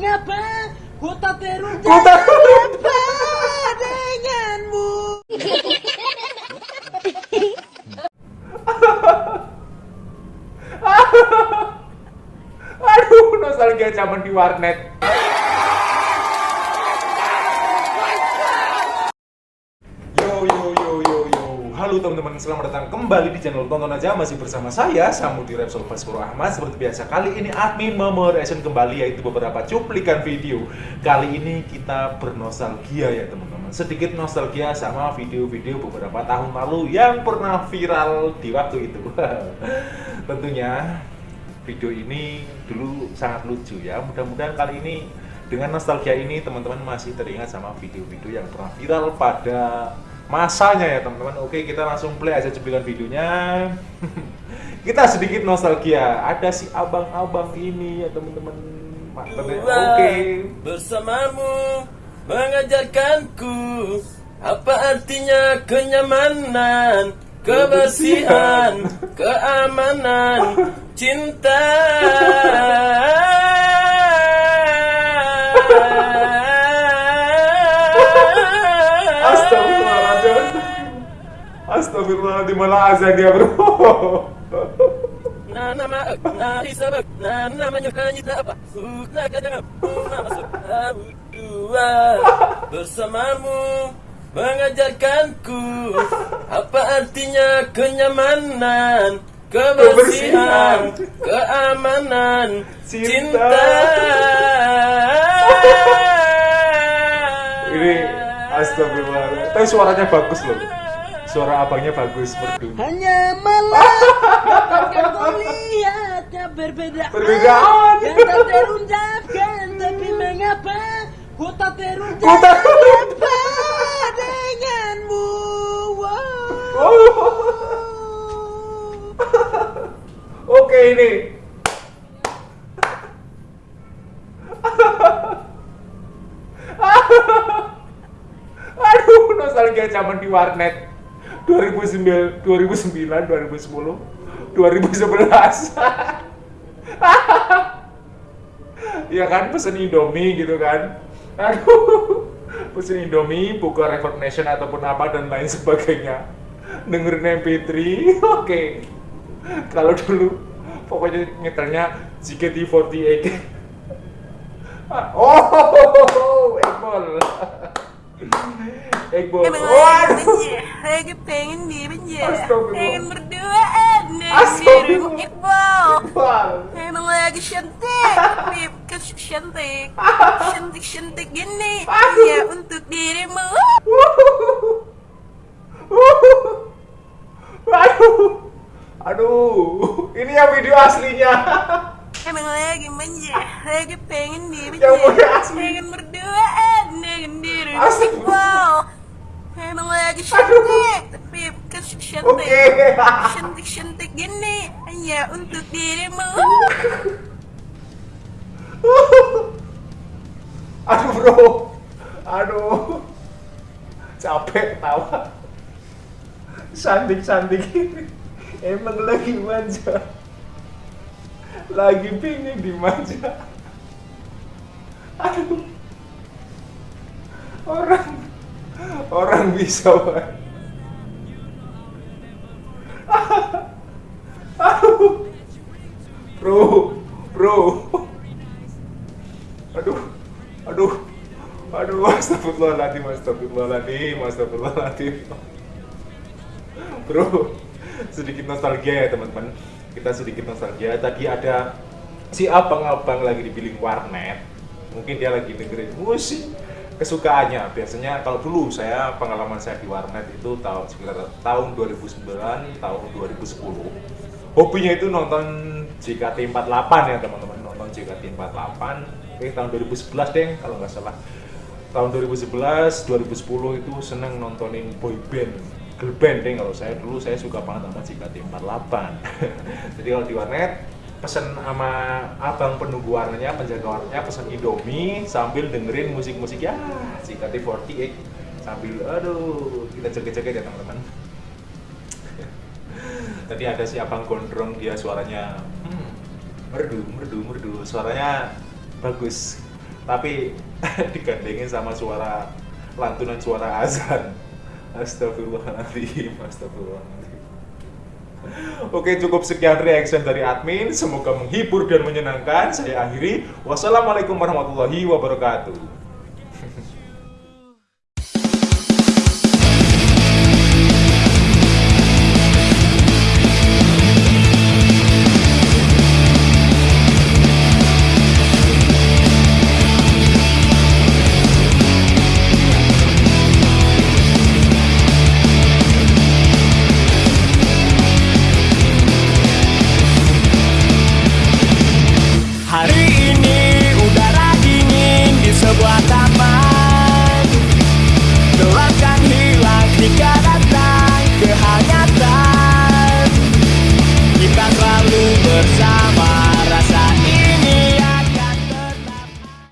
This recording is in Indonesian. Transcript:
mengapa ku tak terus Ku tak- apa denganmu Aduh, nostalgia zaman di warnet. Halo teman-teman, selamat datang kembali di channel Tonton Aja masih bersama saya Samudi Repsol Baskoro Ahmad. Seperti biasa kali ini admin memoration kembali yaitu beberapa cuplikan video. Kali ini kita bernostalgia ya teman-teman. Sedikit nostalgia sama video-video beberapa tahun lalu yang pernah viral di waktu itu. Tentunya video ini dulu sangat lucu ya. Mudah-mudahan kali ini dengan nostalgia ini teman-teman masih teringat sama video-video yang pernah viral pada masanya ya teman-teman. Oke, kita langsung play aja cuplikan videonya. kita sedikit nostalgia. Ada si abang-abang ini ya teman-teman. Ya. Oke. bersamamu mengajarkanku apa artinya kenyamanan, kebersihan, keamanan, cinta. Astagfirullahaladzim malah azan dia bro. Nah nama nah isabak nah namanya kanita apa kadang nah masuk dua bersamamu mengajarkanku apa artinya kenyamanan kebersihan keamanan Cinta. cinta, Ini astagfirullahaladzim. Tapi suaranya bagus loh. Suara abangnya bagus merdu. hanya malah dapatkan kau lihatnya berbeda Perbedaan. yang tak terucapkan tapi mengapa ku tak tak- apa denganmu wow. Oke ini. Aduh, nostalgia zaman di warnet. 2009, 2009, 2010, 2011. ya kan pesen Indomie gitu kan. Aduh. Pesen Indomie, buka Record Nation ataupun apa dan lain sebagainya. Dengerin MP3. Oke. Kalau dulu pokoknya nyetelnya JKT48. oh, Ekbol. Ekbol. Emang Waduh. lagi lagi pengen di penjara, pengen berduaan Astagfirullah. Iqbal. Ekbol. Emang lagi cantik, Bib, kes cantik, cantik cantik gini, ya untuk dirimu. Aduh. Aduh. Ini yang video aslinya. Emang lagi manja, lagi pengen di Yang punya penjara, asli. pengen berduaan dengan dirimu Astagfirullah. Iqbal. Emang lagi cantik, tapi kes cantik, Oke. cantik cantik gini, hanya untuk dirimu. Aduh bro. Aduh. Capek tawa. Sandik-sandik ini. Emang lagi manja. Lagi pingin dimanja. Aduh. Orang orang bisa Pak. Aduh. Bro, bro. Aduh. Aduh. Aduh, astagfirullahaladzim, astagfirullahaladzim, astagfirullahaladzim. Bro, sedikit nostalgia ya teman-teman. Kita sedikit nostalgia. Tadi ada si abang-abang lagi di billing warnet. Mungkin dia lagi dengerin musik kesukaannya. Biasanya kalau dulu saya pengalaman saya di warnet itu tahun sekitar tahun 2009, tahun 2010. Hobinya itu nonton JKT48 ya teman-teman, nonton JKT48. Eh tahun 2011 deh kalau nggak salah. Tahun 2011, 2010 itu seneng nontonin boy band girl band deh kalau saya dulu saya suka banget sama JKT48 jadi kalau di warnet pesen sama abang penunggu warnanya penjaga warnanya pesen Indomie sambil dengerin musik-musik ya JKT48 sambil aduh kita joget-joget ya teman-teman tadi ada si abang gondrong dia suaranya hmm, merdu merdu merdu. Suaranya bagus. Tapi digandengin sama suara lantunan suara azan. Astagfirullahaladzim Astagfirullahaladzim. Oke cukup sekian reaction dari admin. Semoga menghibur dan menyenangkan. Saya akhiri. Wassalamualaikum warahmatullahi wabarakatuh Explicar